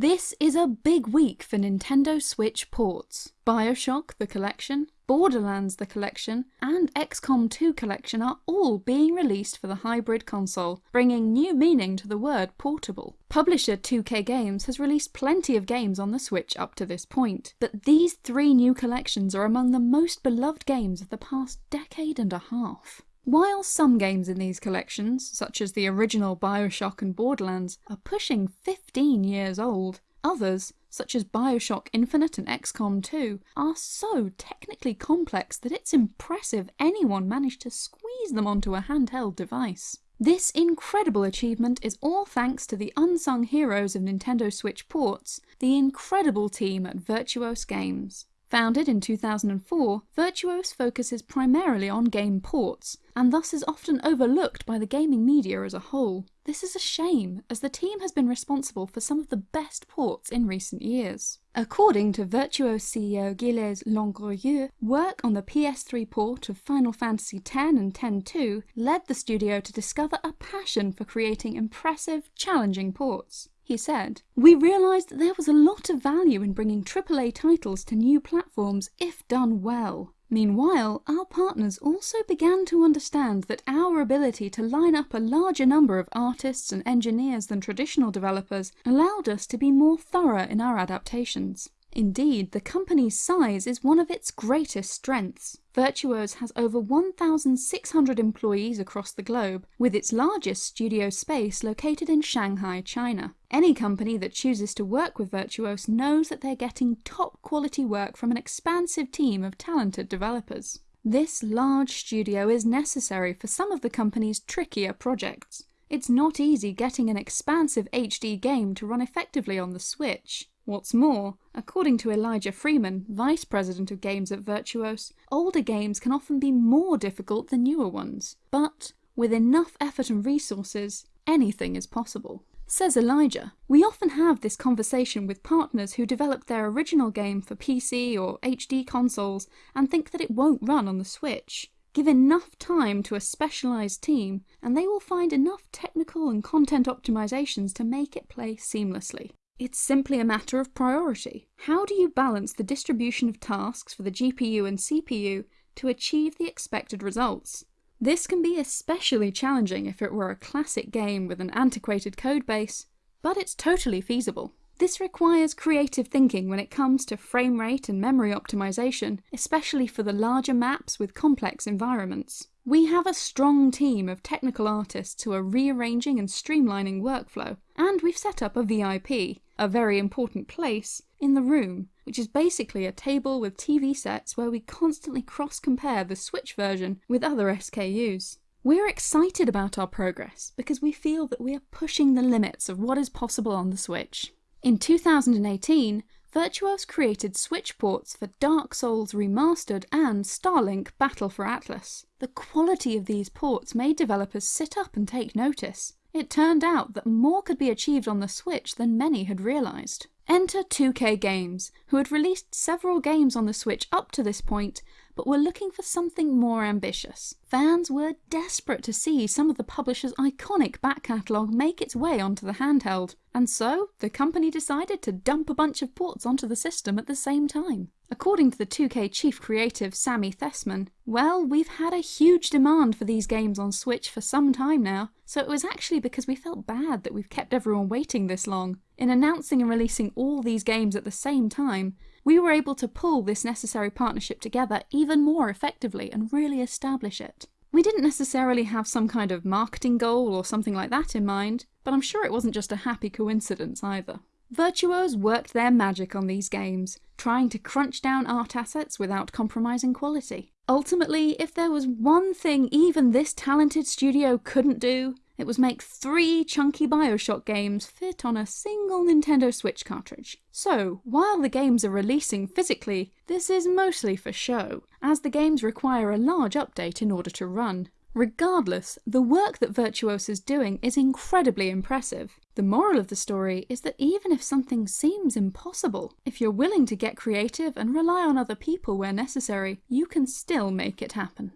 This is a big week for Nintendo Switch ports. Bioshock the Collection, Borderlands the Collection, and XCOM 2 Collection are all being released for the hybrid console, bringing new meaning to the word portable. Publisher 2K Games has released plenty of games on the Switch up to this point, but these three new collections are among the most beloved games of the past decade and a half. While some games in these collections, such as the original Bioshock and Borderlands, are pushing 15 years old, others, such as Bioshock Infinite and XCOM 2, are so technically complex that it's impressive anyone managed to squeeze them onto a handheld device. This incredible achievement is all thanks to the unsung heroes of Nintendo Switch ports, the incredible team at Virtuos Games. Founded in 2004, Virtuos focuses primarily on game ports, and thus is often overlooked by the gaming media as a whole. This is a shame, as the team has been responsible for some of the best ports in recent years. According to Virtuos CEO Gilles Langourieux, work on the PS3 port of Final Fantasy X and X-2 led the studio to discover a passion for creating impressive, challenging ports. He said, We realised that there was a lot of value in bringing AAA titles to new platforms if done well. Meanwhile, our partners also began to understand that our ability to line up a larger number of artists and engineers than traditional developers allowed us to be more thorough in our adaptations. Indeed, the company's size is one of its greatest strengths. Virtuos has over 1,600 employees across the globe, with its largest studio space located in Shanghai, China. Any company that chooses to work with Virtuos knows that they're getting top quality work from an expansive team of talented developers. This large studio is necessary for some of the company's trickier projects. It's not easy getting an expansive HD game to run effectively on the Switch. What's more, according to Elijah Freeman, Vice President of Games at Virtuos, older games can often be more difficult than newer ones. But with enough effort and resources, anything is possible. Says Elijah, we often have this conversation with partners who developed their original game for PC or HD consoles and think that it won't run on the Switch. Give enough time to a specialised team and they will find enough technical and content optimizations to make it play seamlessly. It's simply a matter of priority. How do you balance the distribution of tasks for the GPU and CPU to achieve the expected results? This can be especially challenging if it were a classic game with an antiquated codebase, but it's totally feasible. This requires creative thinking when it comes to frame rate and memory optimization, especially for the larger maps with complex environments. We have a strong team of technical artists who are rearranging and streamlining workflow, and we've set up a VIP, a very important place, in the room, which is basically a table with TV sets where we constantly cross-compare the Switch version with other SKUs. We're excited about our progress because we feel that we are pushing the limits of what is possible on the Switch. In 2018, Virtuos created Switch ports for Dark Souls Remastered and Starlink Battle for Atlas. The quality of these ports made developers sit up and take notice. It turned out that more could be achieved on the Switch than many had realised. Enter 2K Games, who had released several games on the Switch up to this point, but were looking for something more ambitious. Fans were desperate to see some of the publisher's iconic back catalogue make its way onto the handheld, and so the company decided to dump a bunch of ports onto the system at the same time. According to the 2K chief creative Sammy Thessman, well, we've had a huge demand for these games on Switch for some time now, so it was actually because we felt bad that we've kept everyone waiting this long. In announcing and releasing all these games at the same time, we were able to pull this necessary partnership together even more effectively and really establish it. We didn't necessarily have some kind of marketing goal or something like that in mind, but I'm sure it wasn't just a happy coincidence either. Virtuos worked their magic on these games, trying to crunch down art assets without compromising quality. Ultimately, if there was one thing even this talented studio couldn't do, it was make three chunky Bioshock games fit on a single Nintendo Switch cartridge. So, while the games are releasing physically, this is mostly for show, as the games require a large update in order to run. Regardless, the work that Virtuos is doing is incredibly impressive. The moral of the story is that even if something seems impossible, if you're willing to get creative and rely on other people where necessary, you can still make it happen.